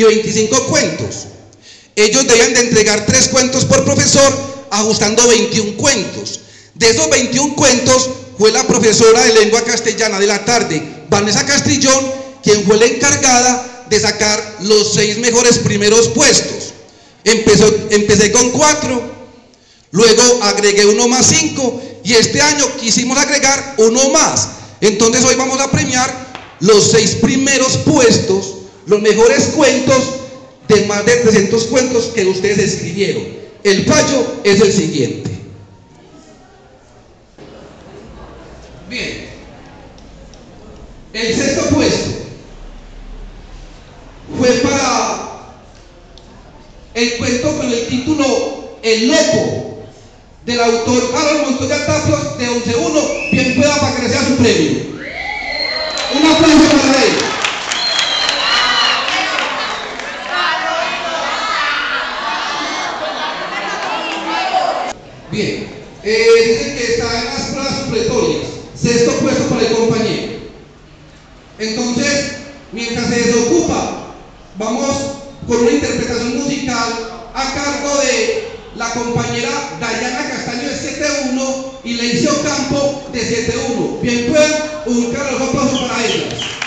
y 25 cuentos. Ellos debían de entregar 3 cuentos por profesor, ajustando 21 cuentos. De esos 21 cuentos fue la profesora de lengua castellana de la tarde, Vanessa Castrillón, quien fue la encargada de sacar los seis mejores primeros puestos. Empecé con cuatro, luego agregué uno más cinco y este año quisimos agregar uno más. Entonces hoy vamos a premiar los seis primeros puestos, los mejores cuentos de más de 300 cuentos que ustedes escribieron. El fallo es el siguiente. Bien. El sexto puesto fue para el cuento con el título El Loco del autor Harold Montoya Tapios de 11.1, quien pueda para que sea su premio. Un aplauso para él. Bien, eh, dicen que está en las pruebas supletorias, sexto puesto para el compañero. Entonces, mientras se desocupa, vamos con una interpretación musical a cargo de la compañera Dayana Castaño de 7.1 y Leicio Campo de 7.1. Bien, pues, un caluroso aplauso para ellas.